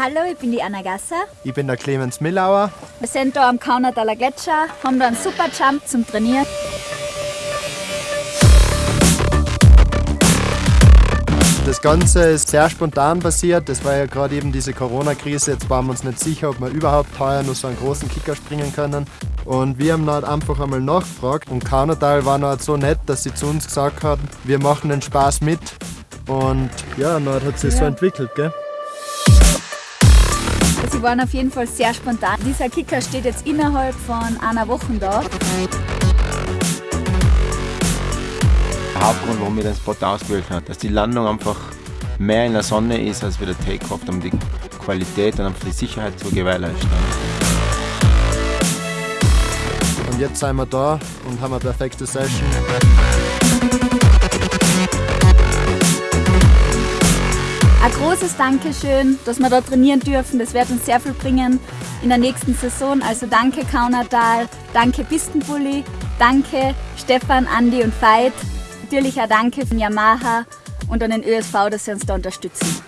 Hallo, ich bin die Anna Gasser. Ich bin der Clemens Millauer. Wir sind hier am Kaunertaler Gletscher, haben da einen super Jump zum Trainieren. Das Ganze ist sehr spontan passiert. Das war ja gerade eben diese Corona-Krise. Jetzt waren wir uns nicht sicher, ob wir überhaupt heuer noch so einen großen Kicker springen können. Und wir haben dann einfach einmal nachgefragt und Kaunertal war noch so nett, dass sie zu uns gesagt haben, wir machen den Spaß mit. Und ja, dann hat sich ja. so entwickelt, gell? Sie waren auf jeden Fall sehr spontan. Dieser Kicker steht jetzt innerhalb von einer Woche da. Der Hauptgrund, warum ich den Spot ausgewählt habe, dass die Landung einfach mehr in der Sonne ist als wie der Takeoff, um die Qualität und einfach die Sicherheit zu gewährleisten. Und jetzt sind wir da und haben eine perfekte Session. Ein großes Dankeschön, dass wir da trainieren dürfen. Das wird uns sehr viel bringen in der nächsten Saison. Also danke Kaunertal, danke Pistenbully, danke Stefan, Andi und Veit. Natürlich auch danke von Yamaha und an den ÖSV, dass sie uns da unterstützen.